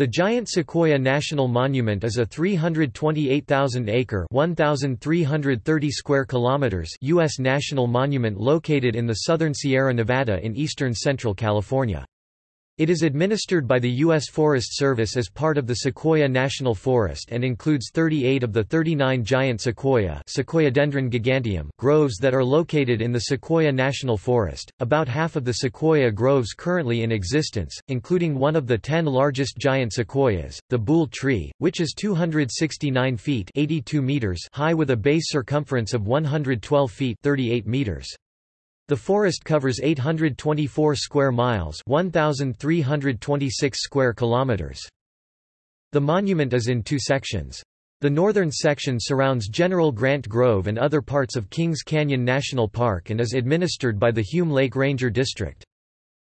The Giant Sequoia National Monument is a 328,000-acre (1,330 square kilometers) U.S. national monument located in the southern Sierra Nevada in eastern central California. It is administered by the U.S. Forest Service as part of the Sequoia National Forest and includes 38 of the 39 giant sequoia Sequoiadendron giganteum groves that are located in the Sequoia National Forest, about half of the sequoia groves currently in existence, including one of the ten largest giant sequoias, the Boole tree, which is 269 feet 82 meters high with a base circumference of 112 feet 38 meters. The forest covers 824 square miles 1,326 square kilometers. The monument is in two sections. The northern section surrounds General Grant Grove and other parts of Kings Canyon National Park and is administered by the Hume Lake Ranger District.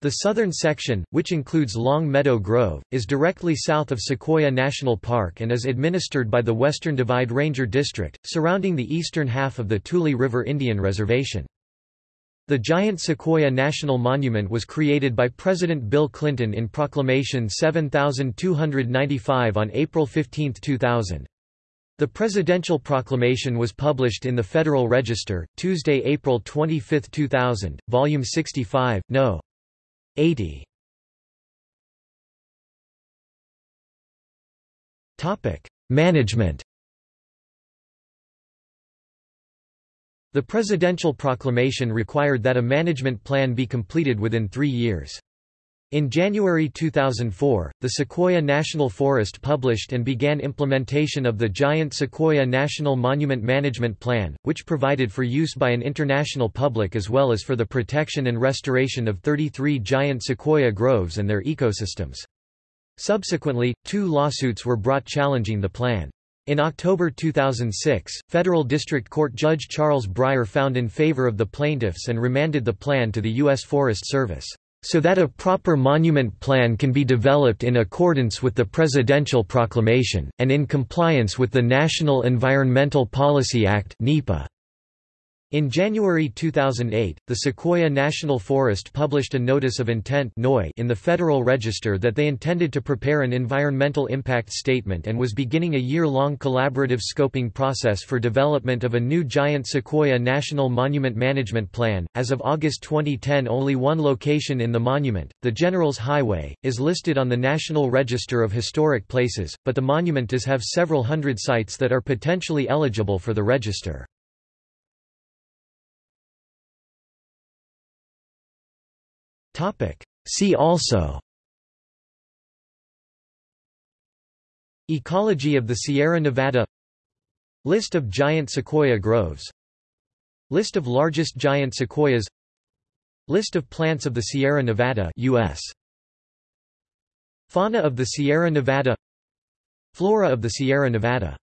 The southern section, which includes Long Meadow Grove, is directly south of Sequoia National Park and is administered by the Western Divide Ranger District, surrounding the eastern half of the Tule River Indian Reservation. The giant Sequoia National Monument was created by President Bill Clinton in Proclamation 7295 on April 15, 2000. The presidential proclamation was published in the Federal Register, Tuesday, April 25, 2000, Volume 65, No. 80. Management The presidential proclamation required that a management plan be completed within three years. In January 2004, the Sequoia National Forest published and began implementation of the Giant Sequoia National Monument Management Plan, which provided for use by an international public as well as for the protection and restoration of 33 giant sequoia groves and their ecosystems. Subsequently, two lawsuits were brought challenging the plan. In October 2006, Federal District Court Judge Charles Breyer found in favor of the plaintiffs and remanded the plan to the U.S. Forest Service, "...so that a proper monument plan can be developed in accordance with the Presidential Proclamation, and in compliance with the National Environmental Policy Act NEPA." In January 2008, the Sequoia National Forest published a Notice of Intent in the Federal Register that they intended to prepare an environmental impact statement and was beginning a year-long collaborative scoping process for development of a new giant Sequoia National Monument Management Plan. As of August 2010 only one location in the monument, the Generals Highway, is listed on the National Register of Historic Places, but the monument does have several hundred sites that are potentially eligible for the register. See also Ecology of the Sierra Nevada List of giant sequoia groves List of largest giant sequoias List of plants of the Sierra Nevada US. Fauna of the Sierra Nevada Flora of the Sierra Nevada